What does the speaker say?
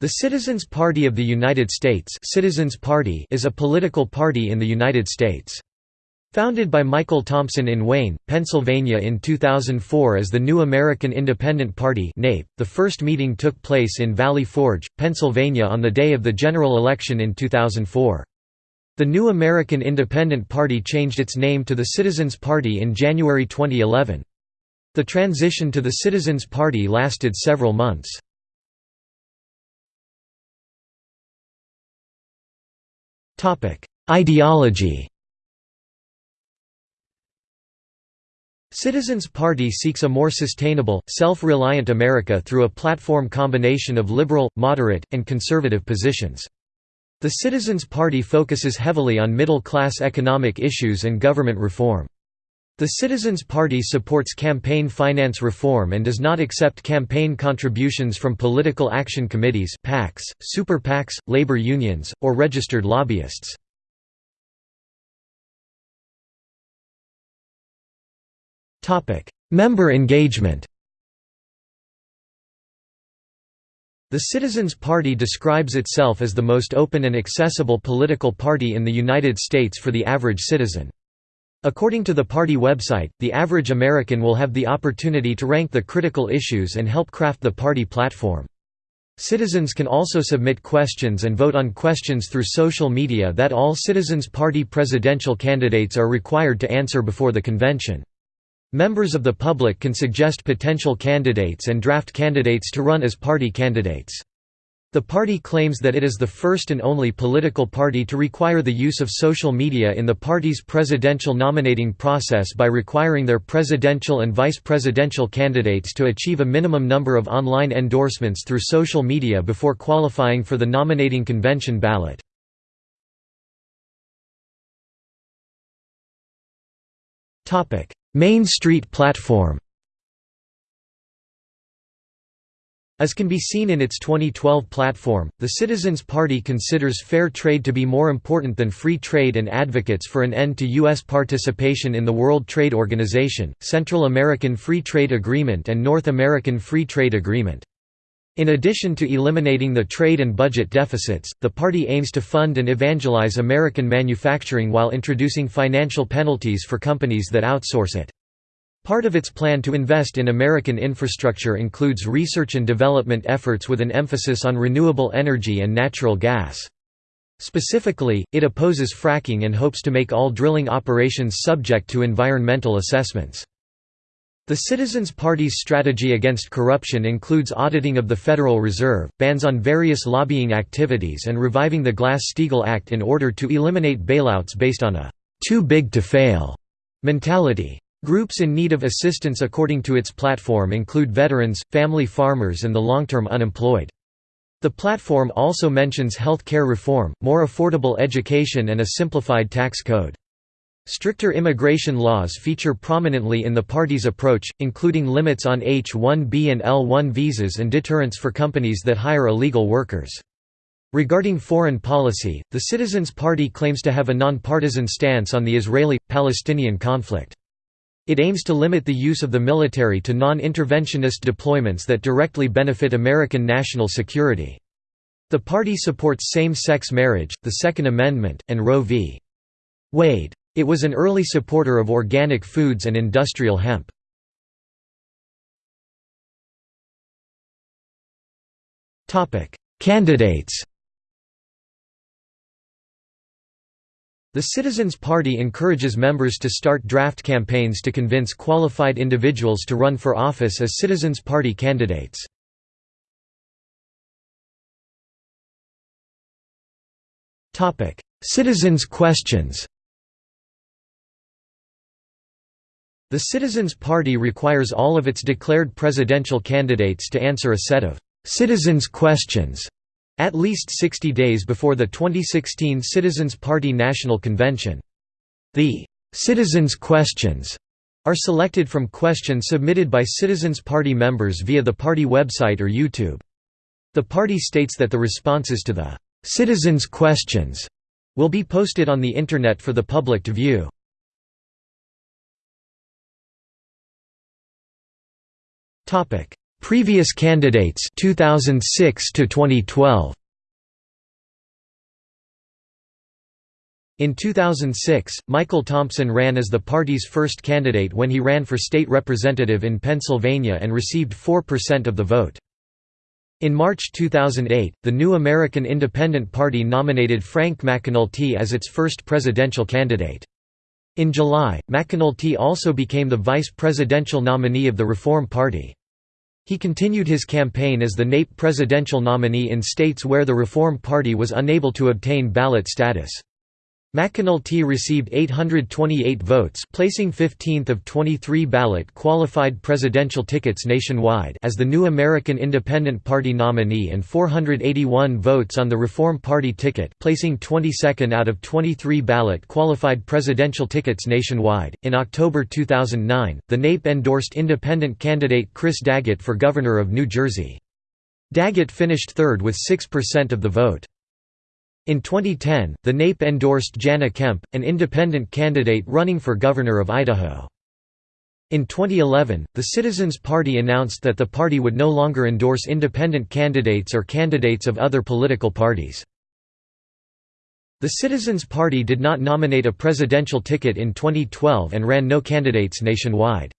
The Citizens Party of the United States Citizens Party is a political party in the United States. Founded by Michael Thompson in Wayne, Pennsylvania in 2004 as the New American Independent Party the first meeting took place in Valley Forge, Pennsylvania on the day of the general election in 2004. The New American Independent Party changed its name to the Citizens Party in January 2011. The transition to the Citizens Party lasted several months. Ideology Citizens Party seeks a more sustainable, self-reliant America through a platform combination of liberal, moderate, and conservative positions. The Citizens Party focuses heavily on middle-class economic issues and government reform. The Citizens Party supports campaign finance reform and does not accept campaign contributions from political action committees PACs, super PACs, labor unions, or registered lobbyists. Member engagement The Citizens Party describes itself as the most open and accessible political party in the United States for the average citizen. According to the party website, the average American will have the opportunity to rank the critical issues and help craft the party platform. Citizens can also submit questions and vote on questions through social media that all Citizens Party presidential candidates are required to answer before the convention. Members of the public can suggest potential candidates and draft candidates to run as party candidates. The party claims that it is the first and only political party to require the use of social media in the party's presidential nominating process by requiring their presidential and vice presidential candidates to achieve a minimum number of online endorsements through social media before qualifying for the nominating convention ballot. Main Street platform As can be seen in its 2012 platform, the Citizens Party considers fair trade to be more important than free trade and advocates for an end to U.S. participation in the World Trade Organization, Central American Free Trade Agreement and North American Free Trade Agreement. In addition to eliminating the trade and budget deficits, the party aims to fund and evangelize American manufacturing while introducing financial penalties for companies that outsource it. Part of its plan to invest in American infrastructure includes research and development efforts with an emphasis on renewable energy and natural gas. Specifically, it opposes fracking and hopes to make all drilling operations subject to environmental assessments. The Citizens Party's strategy against corruption includes auditing of the Federal Reserve, bans on various lobbying activities and reviving the Glass-Steagall Act in order to eliminate bailouts based on a «too big to fail» mentality. Groups in need of assistance according to its platform include veterans, family farmers and the long-term unemployed. The platform also mentions health care reform, more affordable education and a simplified tax code. Stricter immigration laws feature prominently in the party's approach, including limits on H-1B and L-1 visas and deterrence for companies that hire illegal workers. Regarding foreign policy, the Citizens Party claims to have a nonpartisan stance on the Israeli-Palestinian conflict. It aims to limit the use of the military to non-interventionist deployments that directly benefit American national security. The party supports same-sex marriage, the Second Amendment, and Roe v. Wade. It was an early supporter of organic foods and industrial hemp. Candidates The Citizens Party encourages members to start draft campaigns to convince qualified individuals to run for office as Citizens Party candidates. Citizens' questions The Citizens Party requires all of its declared presidential candidates to answer a set of «citizens' questions» At least 60 days before the 2016 Citizens Party National Convention. The «Citizens' Questions» are selected from questions submitted by Citizens Party members via the party website or YouTube. The party states that the responses to the «Citizens' Questions» will be posted on the Internet for the public to view. Previous candidates 2006 to 2012 In 2006, Michael Thompson ran as the party's first candidate when he ran for state representative in Pennsylvania and received 4% of the vote. In March 2008, the New American Independent Party nominated Frank McAnulty as its first presidential candidate. In July, McAnulty also became the vice presidential nominee of the Reform Party. He continued his campaign as the NAIP presidential nominee in states where the Reform Party was unable to obtain ballot status. McAnulty received 828 votes placing 15th of 23 ballot qualified presidential tickets nationwide as the New American Independent Party nominee and 481 votes on the Reform Party ticket placing 22nd out of 23 ballot qualified presidential tickets nationwide. In October 2009, the NAIP endorsed independent candidate Chris Daggett for governor of New Jersey. Daggett finished third with 6% of the vote. In 2010, the NAIP endorsed Jana Kemp, an independent candidate running for governor of Idaho. In 2011, the Citizens Party announced that the party would no longer endorse independent candidates or candidates of other political parties. The Citizens Party did not nominate a presidential ticket in 2012 and ran no candidates nationwide.